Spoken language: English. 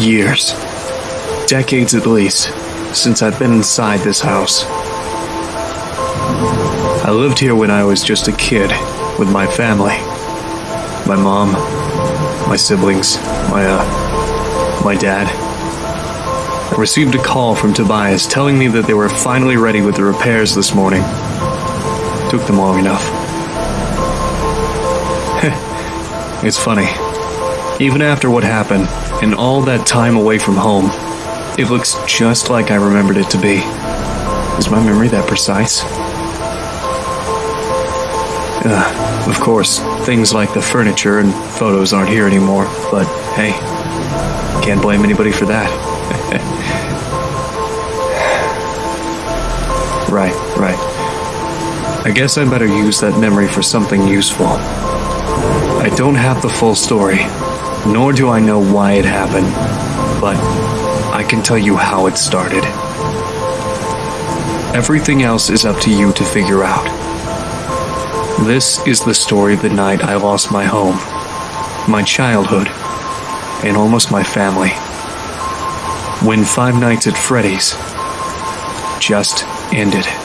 years, decades at least, since I've been inside this house. I lived here when I was just a kid with my family. My mom, my siblings, my, uh, my dad. I received a call from Tobias telling me that they were finally ready with the repairs this morning. Took them long enough. it's funny. Even after what happened, and all that time away from home, it looks just like I remembered it to be. Is my memory that precise? Uh, of course, things like the furniture and photos aren't here anymore, but hey, can't blame anybody for that. right, right. I guess I better use that memory for something useful. I don't have the full story, nor do I know why it happened, but I can tell you how it started. Everything else is up to you to figure out. This is the story of the night I lost my home, my childhood, and almost my family. When Five Nights at Freddy's just ended.